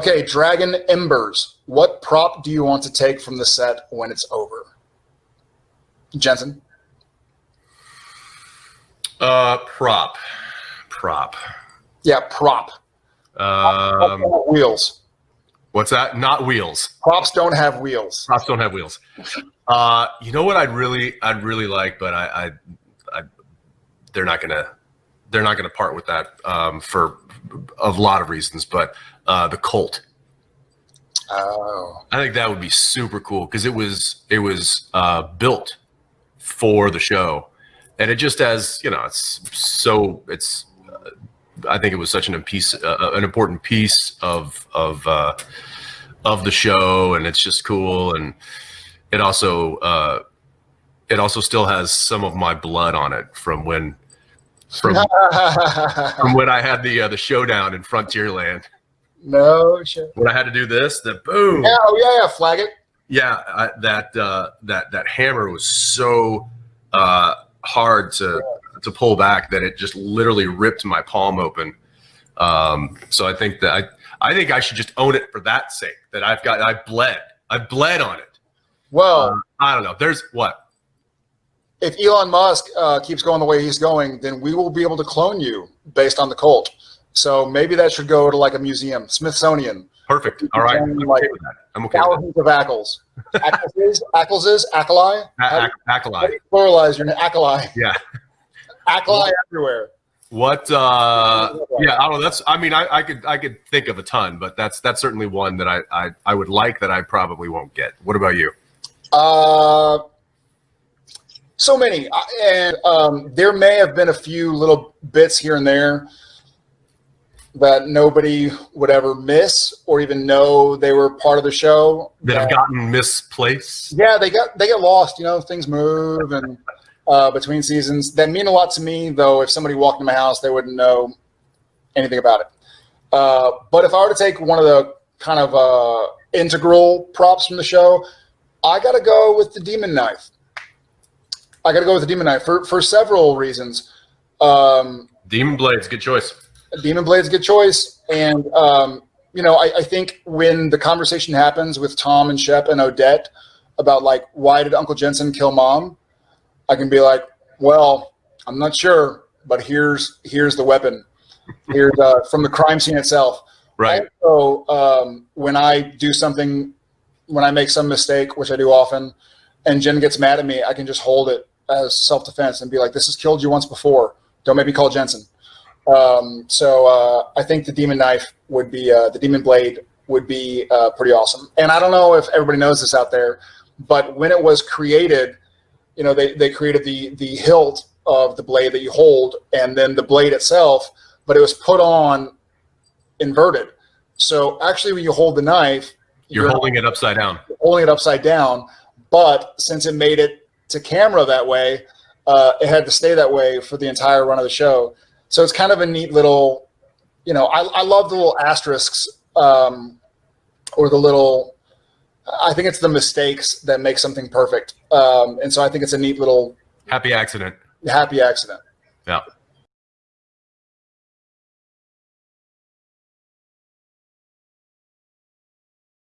Okay, Dragon Embers. What prop do you want to take from the set when it's over? Jensen? Uh, prop. Prop. Yeah, prop. Um, wheels. What's that? Not wheels. Props don't have wheels. Props don't have wheels. Uh, you know what I'd really, I'd really like, but I, I, I they're not gonna, they're not gonna part with that um, for a lot of reasons. But uh, the Colt. Oh. I think that would be super cool because it was, it was uh, built for the show, and it just has, you know, it's so it's I think it was such an piece, uh, uh, an important piece of of uh, of the show, and it's just cool. And it also uh, it also still has some of my blood on it from when from from when I had the uh, the showdown in Frontierland. No shit. When I had to do this, the boom. Yeah, oh yeah, yeah, flag it. Yeah, I, that uh, that that hammer was so uh, hard to to pull back that it just literally ripped my palm open. Um, so I think that I, I think I should just own it for that sake that I've got, I bled, I bled on it. Well, uh, I don't know. There's what? If Elon Musk uh, keeps going the way he's going, then we will be able to clone you based on the Colt. So maybe that should go to like a museum, Smithsonian. Perfect. All right. I'm like, okay with that. I'm okay thousands of Ackles. Ackles, Ackles, Ackali? Ackali. Pluralize your Ackali. Yeah. Ackali everywhere. What? uh Yeah, I don't know. That's. I mean, I, I could I could think of a ton, but that's that's certainly one that I I, I would like that I probably won't get. What about you? Uh, so many, and um, there may have been a few little bits here and there that nobody would ever miss or even know they were part of the show. That have gotten misplaced. Yeah, they got they get lost. You know, things move and uh, between seasons that mean a lot to me. Though, if somebody walked in my house, they wouldn't know anything about it. Uh, but if I were to take one of the kind of uh, integral props from the show, I got to go with the demon knife. I got to go with the demon knife for for several reasons. Um, demon blades, good choice. Demon blade's good choice, and um, you know, I, I think when the conversation happens with Tom and Shep and Odette about like why did Uncle Jensen kill Mom, I can be like, well, I'm not sure, but here's here's the weapon. Here's uh, from the crime scene itself. Right. So um, when I do something, when I make some mistake, which I do often, and Gen gets mad at me, I can just hold it as self defense and be like, "This has killed you once before. Don't make me call Jensen." Um, so uh, I think the demon knife would be uh, the demon blade would be uh, pretty awesome. And I don't know if everybody knows this out there, but when it was created, you know, they, they created the, the hilt of the blade that you hold and then the blade itself, but it was put on inverted. So actually when you hold the knife, you're, you're holding it upside down, holding it upside down. But since it made it to camera that way, uh, it had to stay that way for the entire run of the show. So it's kind of a neat little, you know, I, I love the little asterisks um, or the little I think it's the mistakes that make something perfect. Um, and so I think it's a neat little happy accident. Happy accident. Yeah.